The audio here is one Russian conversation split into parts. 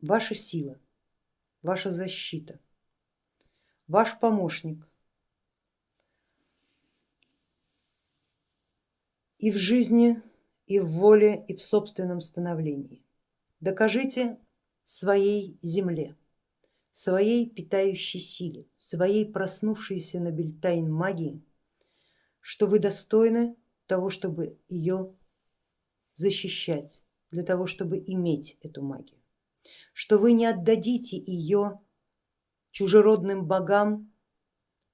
ваша сила, ваша защита, ваш помощник и в жизни, и в воле, и в собственном становлении. Докажите своей земле, своей питающей силе, своей проснувшейся на Бельтайн магии, что вы достойны того, чтобы ее защищать, для того, чтобы иметь эту магию, что вы не отдадите ее чужеродным богам,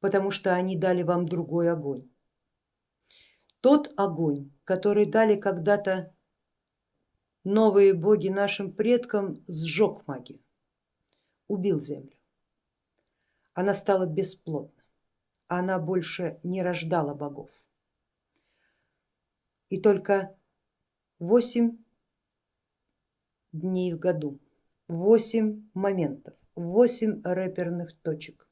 потому что они дали вам другой огонь. Тот огонь, который дали когда-то новые боги нашим предкам, сжег магию, убил землю. Она стала бесплодна, она больше не рождала богов. И только восемь дней в году, восемь моментов, восемь рэперных точек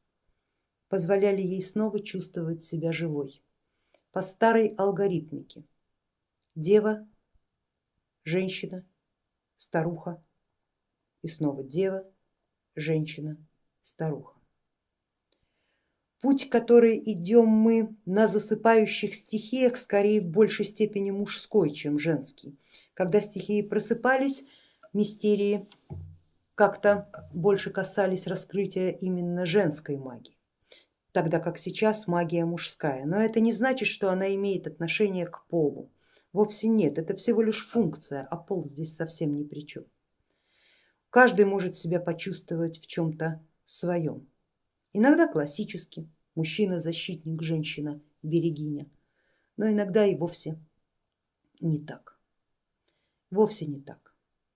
позволяли ей снова чувствовать себя живой по старой алгоритмике. Дева, женщина, старуха и снова дева, женщина, старуха. Путь, который идем мы на засыпающих стихиях, скорее в большей степени мужской, чем женский. Когда стихии просыпались, мистерии как-то больше касались раскрытия именно женской магии, тогда как сейчас магия мужская. Но это не значит, что она имеет отношение к полу. Вовсе нет, это всего лишь функция, а пол здесь совсем ни при чем. Каждый может себя почувствовать в чем-то своем. Иногда классически, мужчина защитник, женщина берегиня, но иногда и вовсе не так. Вовсе не так.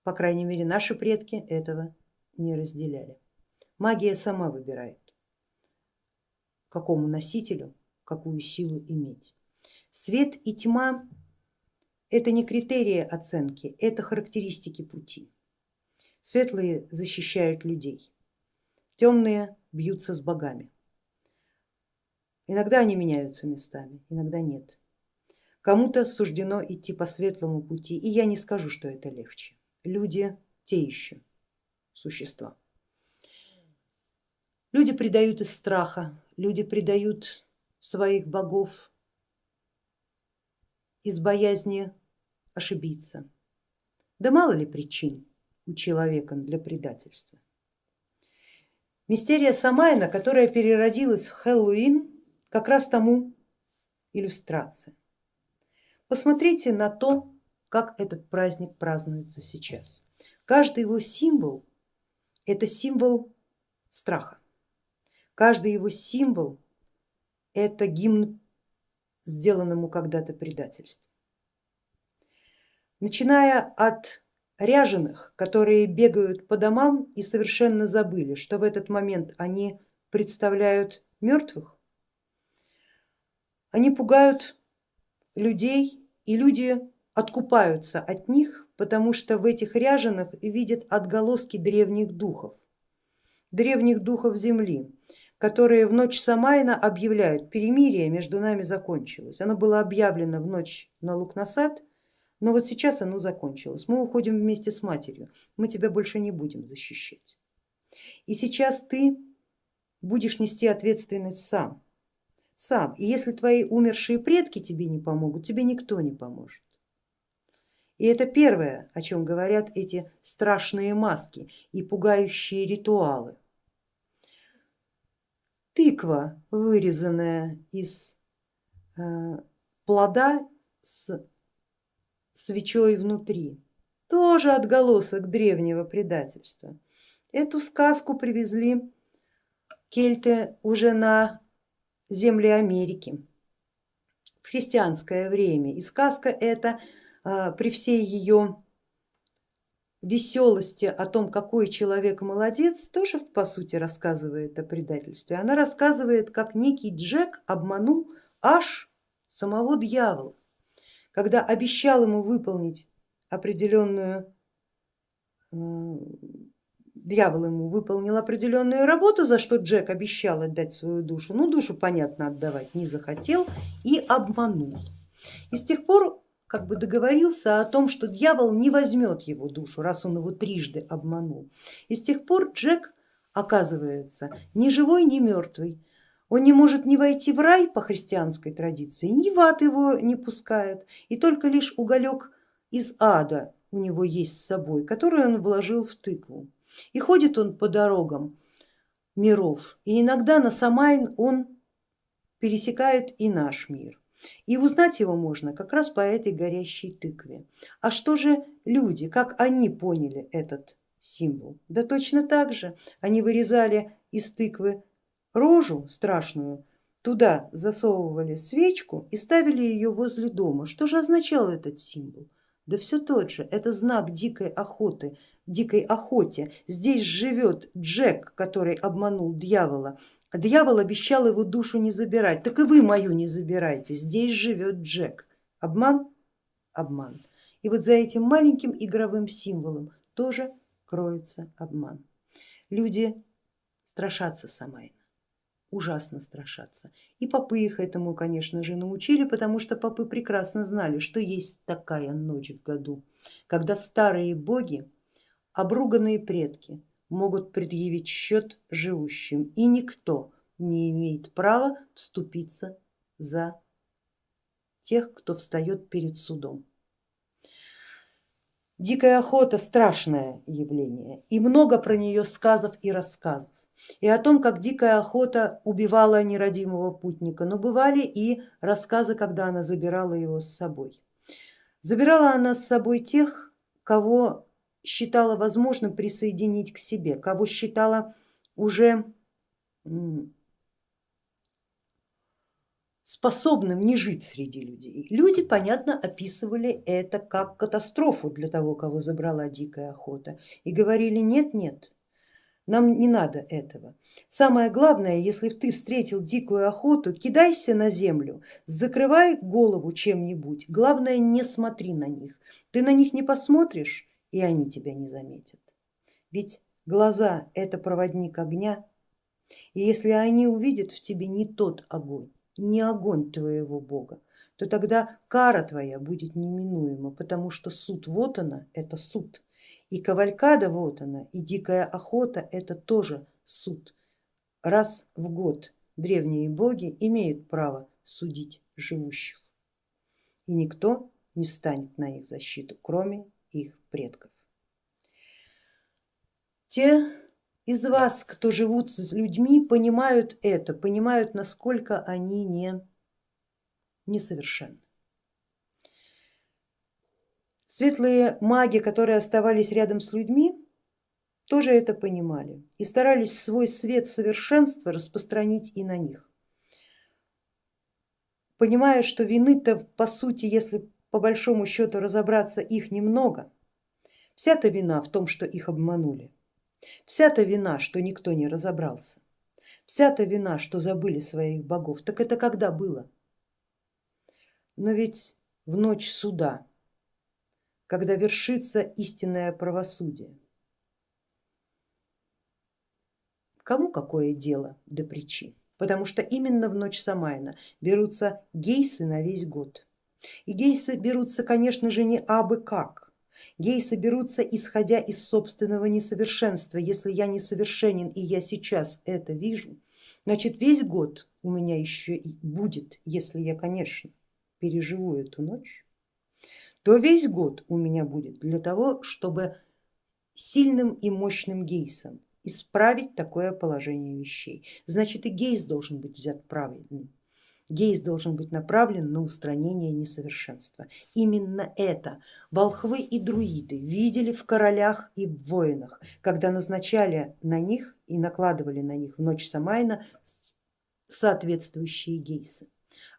По крайней мере, наши предки этого не разделяли. Магия сама выбирает, какому носителю какую силу иметь. Свет и тьма это не критерии оценки, это характеристики пути. Светлые защищают людей, темные бьются с богами. Иногда они меняются местами, иногда нет. Кому-то суждено идти по светлому пути, и я не скажу, что это легче люди те еще существа. Люди предают из страха, люди предают своих богов из боязни ошибиться. Да мало ли причин у человека для предательства. Мистерия Самайна, которая переродилась в Хэллоуин, как раз тому иллюстрация. Посмотрите на то, как этот праздник празднуется сейчас. Каждый его символ это символ страха, каждый его символ это гимн сделанному когда-то предательству. Начиная от ряженых, которые бегают по домам и совершенно забыли, что в этот момент они представляют мертвых, они пугают людей и люди откупаются от них, потому что в этих ряженых видят отголоски древних духов, древних духов земли, которые в ночь Самайна объявляют, перемирие между нами закончилось. Оно было объявлено в ночь на Лукнасад, но вот сейчас оно закончилось. Мы уходим вместе с матерью, мы тебя больше не будем защищать. И сейчас ты будешь нести ответственность сам, сам. И если твои умершие предки тебе не помогут, тебе никто не поможет. И это первое, о чем говорят эти страшные маски и пугающие ритуалы. Тыква, вырезанная из э, плода с свечой внутри, тоже отголосок древнего предательства. Эту сказку привезли кельты уже на земли Америки в христианское время. И сказка эта при всей ее веселости о том, какой человек молодец, тоже по сути рассказывает о предательстве. Она рассказывает, как некий Джек обманул аж самого дьявола, когда обещал ему выполнить определенную, э, дьявол ему выполнил определенную работу, за что Джек обещал отдать свою душу, ну душу понятно отдавать не захотел и обманул. И с тех пор как бы договорился о том, что дьявол не возьмет его душу, раз он его трижды обманул. И с тех пор Джек оказывается ни живой, ни мертвый. Он не может не войти в рай по христианской традиции, ни в ад его не пускают, и только лишь уголек из ада у него есть с собой, который он вложил в тыкву. И ходит он по дорогам миров, и иногда на Самайн он пересекает и наш мир. И узнать его можно как раз по этой горящей тыкве. А что же люди, как они поняли этот символ? Да точно так же. Они вырезали из тыквы рожу страшную, туда засовывали свечку и ставили ее возле дома. Что же означал этот символ? Да все тот же, это знак дикой охоты, дикой охоте. Здесь живет Джек, который обманул дьявола. Дьявол обещал его душу не забирать, так и вы мою не забирайте, здесь живет Джек. Обман? Обман. И вот за этим маленьким игровым символом тоже кроется обман. Люди страшатся Самайна ужасно страшатся. И попы их этому, конечно же, научили, потому что попы прекрасно знали, что есть такая ночь в году, когда старые боги, обруганные предки могут предъявить счет живущим, и никто не имеет права вступиться за тех, кто встает перед судом. Дикая охота страшное явление и много про нее сказов и рассказов и о том, как дикая охота убивала нерадимого путника, но бывали и рассказы, когда она забирала его с собой. Забирала она с собой тех, кого считала возможным присоединить к себе, кого считала уже способным не жить среди людей. Люди, понятно, описывали это как катастрофу для того, кого забрала дикая охота и говорили нет, нет, нам не надо этого. Самое главное, если ты встретил дикую охоту, кидайся на землю, закрывай голову чем-нибудь. Главное, не смотри на них. Ты на них не посмотришь, и они тебя не заметят. Ведь глаза это проводник огня, и если они увидят в тебе не тот огонь, не огонь твоего Бога, то тогда кара твоя будет неминуема, потому что суд вот она, это суд. И кавалькада вот она, и дикая охота это тоже суд. Раз в год древние боги имеют право судить живущих. И никто не встанет на их защиту, кроме их предков. Те из вас, кто живут с людьми, понимают это, понимают, насколько они не несовершенны. Светлые маги, которые оставались рядом с людьми, тоже это понимали и старались свой свет совершенства распространить и на них. Понимая, что вины-то по сути, если по большому счету разобраться, их немного, вся-то вина в том, что их обманули, вся-то вина, что никто не разобрался, вся-то вина, что забыли своих богов, так это когда было? Но ведь в ночь суда когда вершится истинное правосудие. Кому какое дело до причин? Потому что именно в ночь Самайна берутся гейсы на весь год. И гейсы берутся, конечно же, не абы как. Гейсы берутся исходя из собственного несовершенства. Если я несовершенен и я сейчас это вижу, значит весь год у меня еще и будет, если я, конечно, переживу эту ночь, то весь год у меня будет для того, чтобы сильным и мощным гейсом исправить такое положение вещей. Значит и гейс должен быть взят правильным. Гейс должен быть направлен на устранение несовершенства. Именно это волхвы и друиды видели в королях и в воинах, когда назначали на них и накладывали на них в ночь Самайна соответствующие гейсы.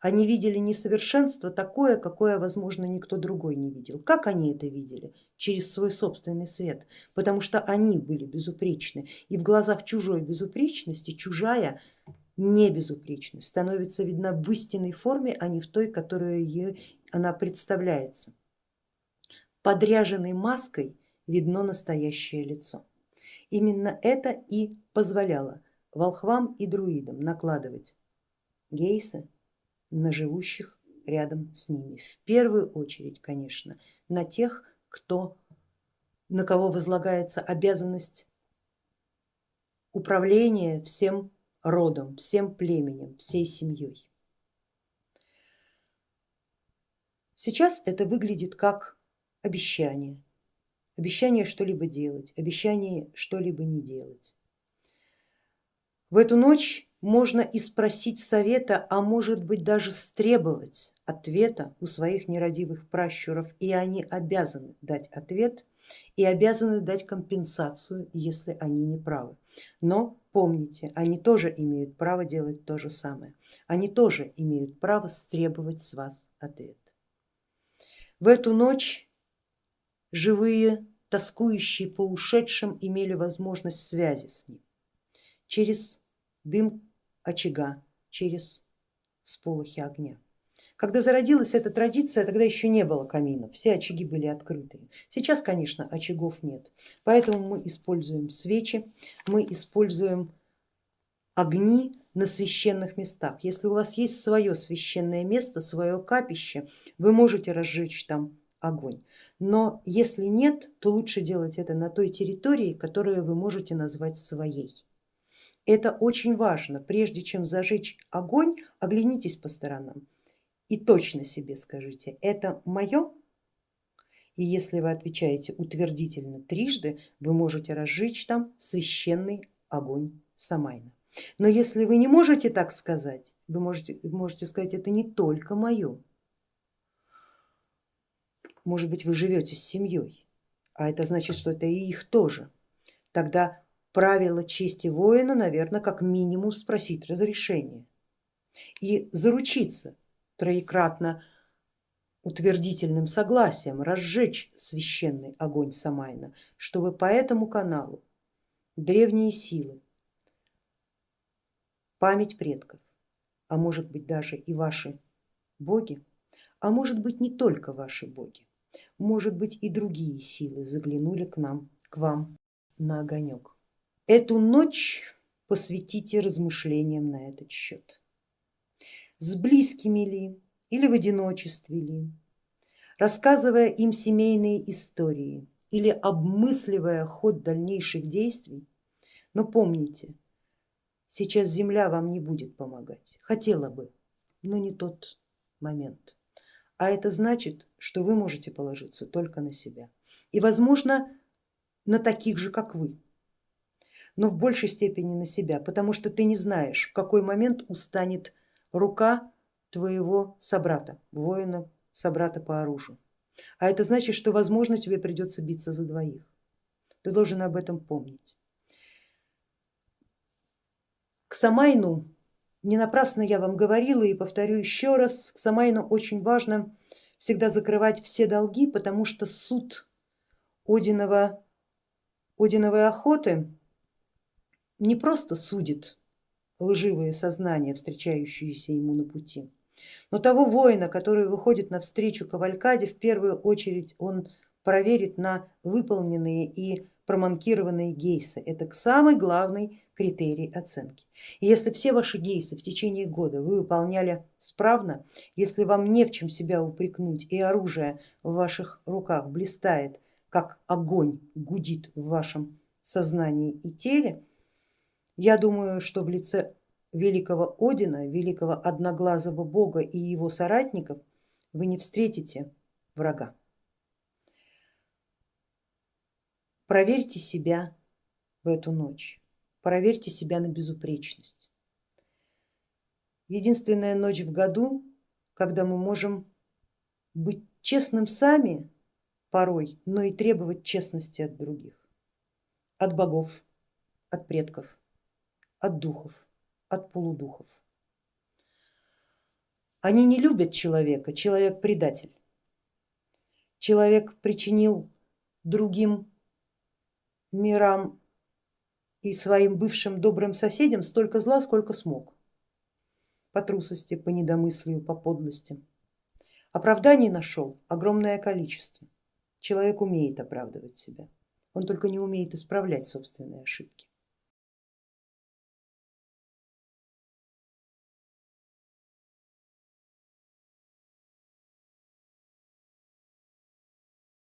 Они видели несовершенство такое, какое, возможно, никто другой не видел. Как они это видели? Через свой собственный свет, потому что они были безупречны. И в глазах чужой безупречности чужая небезупречность становится видна в истинной форме, а не в той, которую ей она представляется. Подряженной маской видно настоящее лицо. Именно это и позволяло волхвам и друидам накладывать гейсы на живущих рядом с ними. В первую очередь, конечно, на тех, кто, на кого возлагается обязанность управления всем родом, всем племенем, всей семьей. Сейчас это выглядит как обещание, обещание что-либо делать, обещание что-либо не делать. В эту ночь можно и спросить совета, а может быть даже стребовать ответа у своих нерадивых пращуров, и они обязаны дать ответ и обязаны дать компенсацию, если они не правы. Но помните, они тоже имеют право делать то же самое, они тоже имеют право стребовать с вас ответ. В эту ночь живые, тоскующие по ушедшим, имели возможность связи с ним через дым очага, через сполохи огня. Когда зародилась эта традиция, тогда еще не было каминов, все очаги были открыты. Сейчас, конечно, очагов нет, поэтому мы используем свечи, мы используем огни на священных местах. Если у вас есть свое священное место, свое капище, вы можете разжечь там огонь. Но если нет, то лучше делать это на той территории, которую вы можете назвать своей. Это очень важно, прежде чем зажечь огонь, оглянитесь по сторонам и точно себе скажите, это мое? И если вы отвечаете утвердительно трижды, вы можете разжечь там священный огонь Самайна. Но если вы не можете так сказать, вы можете, можете сказать, это не только мое. Может быть, вы живете с семьей, а это значит, что это и их тоже. Тогда правило чести воина, наверное, как минимум спросить разрешение и заручиться троекратно утвердительным согласием разжечь священный огонь Самайна, чтобы по этому каналу древние силы память предков, а может быть даже и ваши боги, а может быть не только ваши боги, может быть и другие силы заглянули к нам, к вам на огонек. Эту ночь посвятите размышлениям на этот счет. С близкими ли или в одиночестве ли, рассказывая им семейные истории или обмысливая ход дальнейших действий, но помните, Сейчас земля вам не будет помогать, хотела бы, но не тот момент. А это значит, что вы можете положиться только на себя и возможно на таких же, как вы, но в большей степени на себя, потому что ты не знаешь, в какой момент устанет рука твоего собрата, воина, собрата по оружию. А это значит, что возможно тебе придется биться за двоих. Ты должен об этом помнить. К Самайну, не напрасно я вам говорила и повторю еще раз, к Самайну очень важно всегда закрывать все долги, потому что суд Одинова, Одиновой охоты не просто судит лживые сознания, встречающиеся ему на пути, но того воина, который выходит навстречу кавалькаде, в первую очередь он проверит на выполненные и проманкированные гейсы. Это самый главный критерий оценки. И если все ваши гейсы в течение года вы выполняли справно, если вам не в чем себя упрекнуть и оружие в ваших руках блистает, как огонь гудит в вашем сознании и теле, я думаю, что в лице великого Одина, великого одноглазого бога и его соратников вы не встретите врага. Проверьте себя в эту ночь проверьте себя на безупречность. Единственная ночь в году, когда мы можем быть честным сами порой, но и требовать честности от других, от богов, от предков, от духов, от полудухов. Они не любят человека, человек предатель. Человек причинил другим мирам и своим бывшим добрым соседям столько зла, сколько смог. По трусости, по недомыслию, по подлости. Оправданий нашел огромное количество. Человек умеет оправдывать себя, он только не умеет исправлять собственные ошибки.